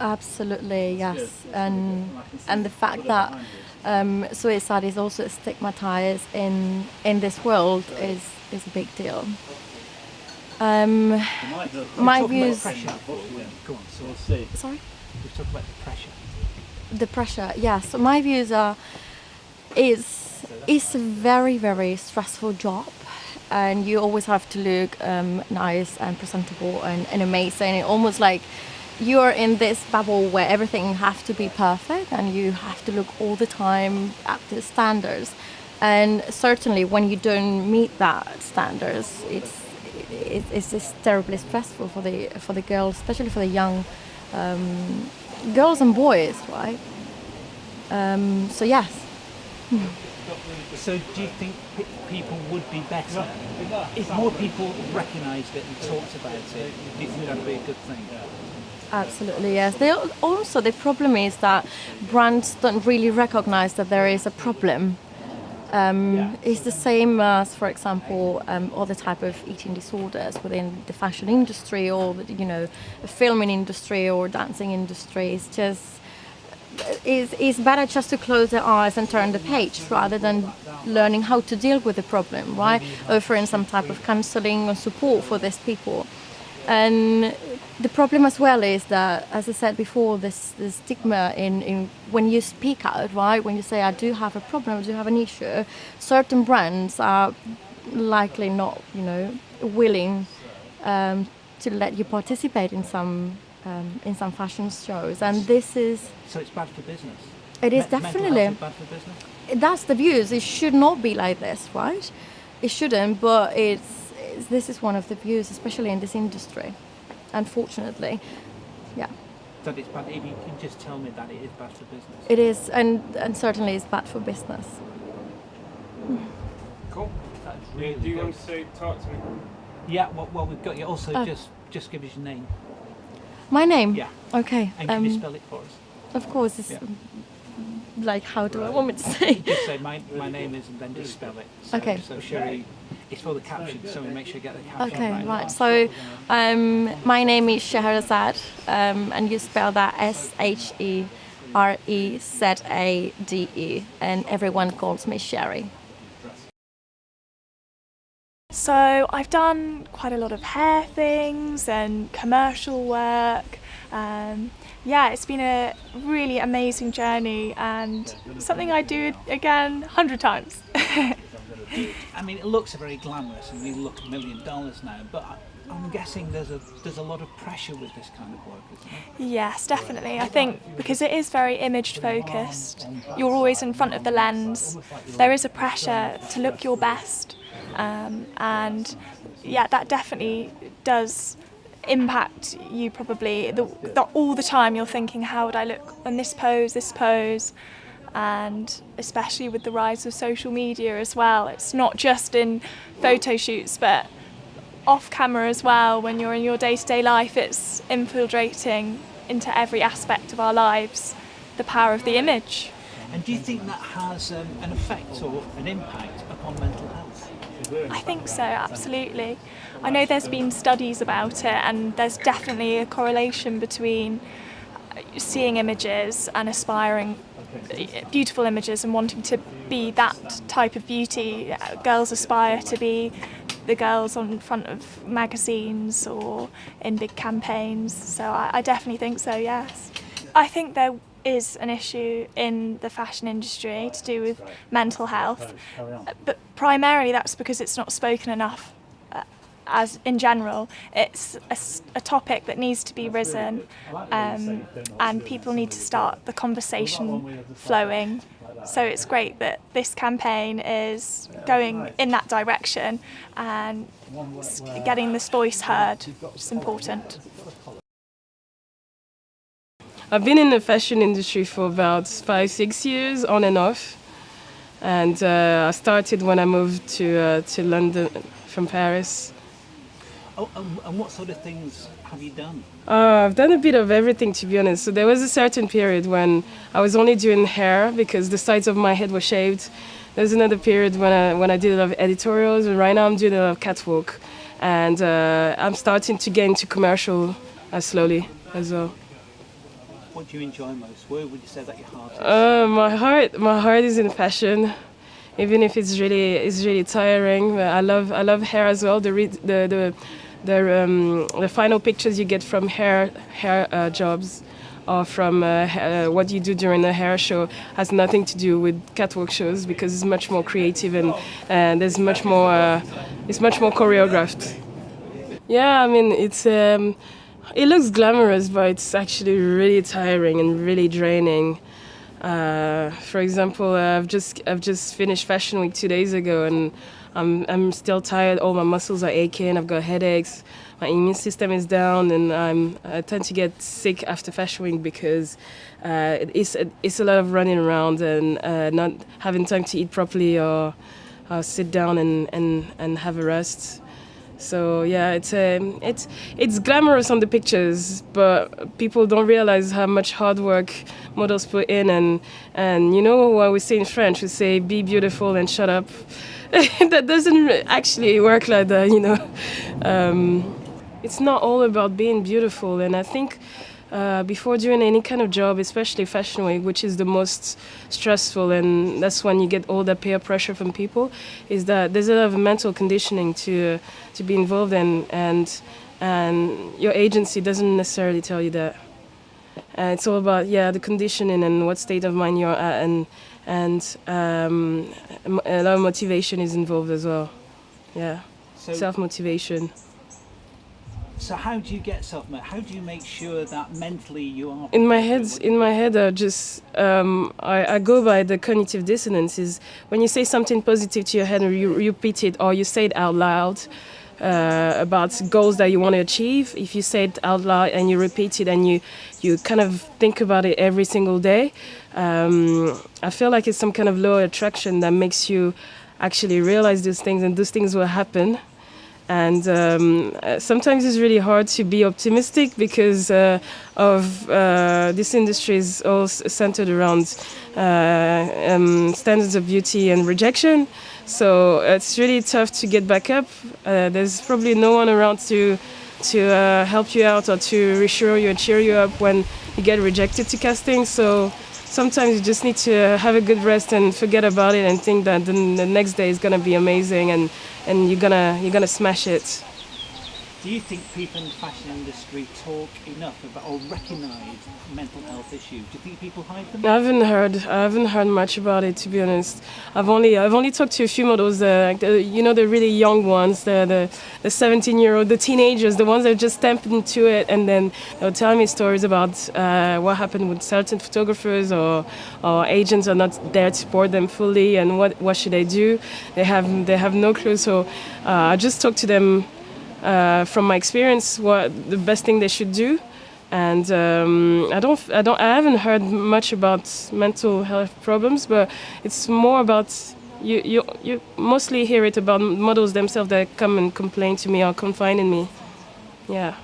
Absolutely, yes, and and the fact that um, suicide is also stigmatized in in this world is is a big deal. Um, my views. Go on, so Sorry. we've talked about the pressure. the pressure yes so my views are is it's a very very stressful job. And you always have to look um, nice and presentable and, and amazing. And almost like you're in this bubble where everything has to be perfect and you have to look all the time at the standards and certainly when you don't meet that standards it's it, it's just terribly stressful for the for the girls especially for the young um, girls and boys, right? Um, so yes, So do you think people would be better if more people recognised it and talked about it? Do you think that'd be a good thing? Absolutely yes. They also the problem is that brands don't really recognize that there is a problem. Um, it's the same as, for example, um, other type of eating disorders within the fashion industry or the, you know, the filming industry or dancing industry. It's just it's, it's better just to close their eyes and turn the page rather than learning how to deal with the problem, right? Offering some type of counseling or support for these people. And the problem as well is that, as I said before, this, this stigma in, in when you speak out, right? When you say, I do have a problem, I do have an issue, certain brands are likely not, you know, willing um, to let you participate in some um, in some fashion shows. And this is So it's bad for business. it is Me- definitely is bad for business. that's the views. It should not be like this, right? It shouldn't, but it's, it's this is one of the views, especially in this industry. Unfortunately, yeah, That it's bad. If you can just tell me that it is bad for business. it is, and and certainly it's bad for business. Cool. That's Do, really do you good. want to talk to me? Yeah. Well, well, we've got you. Also, Oh. just just give us your name. My name. Yeah. Okay. And can you Um, spell it for us? of course, it's Yeah. like how do I want me to say? Just say my, my name is and then just spell it. So, Okay. So Sherry, it's for the caption, so we make sure you get the caption Okay, right. right. So, um, my name is Sherezade, um, and you spell that S H E R E Z A D E, and everyone calls me Sherry. So I've done quite a lot of hair things and commercial work. Um, yeah, it's been a really amazing journey and something I do again a hundred times. I mean, it looks very glamorous, and we look a million dollars now. But I'm guessing there's a there's a lot of pressure with this kind of work, isn't there? yes, definitely. I think because it is very image focused, you're always in front of the lens. There is a pressure to look your best, um, and yeah, that definitely does impact you probably the, the, all the time you're thinking how would I look on this pose this pose and especially with the rise of social media as well it's not just in photo shoots but off camera as well when you're in your day-to-day life it's infiltrating into every aspect of our lives the power of the image And do you think that has um, an effect or an impact upon mental health? I think so, absolutely. I know there's been studies about it, and there's definitely a correlation between uh, seeing images and aspiring Uh, beautiful images and wanting to be that type of beauty. Uh, girls aspire to be the girls on front of magazines or in big campaigns. So I, I definitely think so, yes. I think there is an issue in the fashion industry to do with mental health, uh, but primarily that's because it's not spoken enough As in general, it's a topic that needs to be risen, um, and people need to start the conversation flowing. So it's great that this campaign is going in that direction and getting this voice heard, which is important. I've been in the fashion industry for about five, six years, on and off. And uh, I started when I moved to uh, to London from Paris. Oh, and, and what sort of things have you done? Uh, I've done a bit of everything, to be honest. So there was a certain period when I was only doing hair because the sides of my head were shaved. There's another period when I when I did a lot of editorials, and right now I'm doing a lot of catwalk, and uh, I'm starting to get into commercial uh, slowly as well. what do you enjoy most? Where would you say that your heart is? Uh, my heart, my heart is in fashion, even if it's really, it's really tiring. But I love, I love hair as well. The, the, the, the, um, the final pictures you get from hair, hair uh, jobs, or from uh, uh, what you do during a hair show has nothing to do with catwalk shows because it's much more creative and uh, there's much more, uh, it's much more choreographed. Yeah, I mean it's. Um, it looks glamorous, but it's actually really tiring and really draining. Uh, for example, uh, I've just I've just finished Fashion Week two days ago, and I'm I'm still tired. All my muscles are aching. I've got headaches. My immune system is down, and I'm I tend to get sick after Fashion Week because uh, it's it's a lot of running around and uh, not having time to eat properly or, sit down and, and, and have a rest. So yeah, it's um, it's it's glamorous on the pictures, but people don't realize how much hard work models put in, and and you know what we say in French, we say "be beautiful and shut up." that doesn't actually work like that, you know. Um, it's not all about being beautiful, and I think uh, before doing any kind of job, especially fashion week, which is the most stressful, and that's when you get all that peer pressure from people, is that there's a lot of mental conditioning to to be involved in, and and your agency doesn't necessarily tell you that. Uh, it's all about yeah the conditioning and what state of mind you're at, and and um, a lot of motivation is involved as well. Yeah, So, self motivation. So how do you get self? How do you make sure that mentally you are? in my head What do you- in my head i just um, I, I go by the cognitive dissonance is when you say something positive to your head and you repeat it or you say it out loud uh, about goals that you want to achieve if you say it out loud and you repeat it and you you kind of think about it every single day um, i feel like it's some kind of law of attraction that makes you actually realize these things and those things will happen and um, uh, sometimes it's really hard to be optimistic because uh, of uh, this industry is all centered around uh, um, standards of beauty and rejection. So it's really tough to get back up. Uh, there's probably no one around to to uh, help you out or to reassure you and cheer you up when you get rejected to casting. So sometimes you just need to have a good rest and forget about it and think that the, the next day is gonna be amazing and, and you're gonna you're gonna smash it. Do you think people in the fashion industry talk enough about or recognise mental health issues? Do you think people hide them? I haven't heard I haven't heard much about it to be honest. I've only I've only talked to a few models, uh, the, you know the really young ones, the the, the 17 year old, the teenagers, the ones that just stepped into it, and then they'll tell me stories about uh, what happened with certain photographers or or agents are not there to support them fully, and what what should they do? They have they have no clue. So uh, I just talked to them uh, from my experience what the best thing they should do and um, I don't, I don't, I haven't heard much about mental health problems, but it's more about you, you, you mostly hear it about models themselves that come and complain to me or confide in me. Yeah.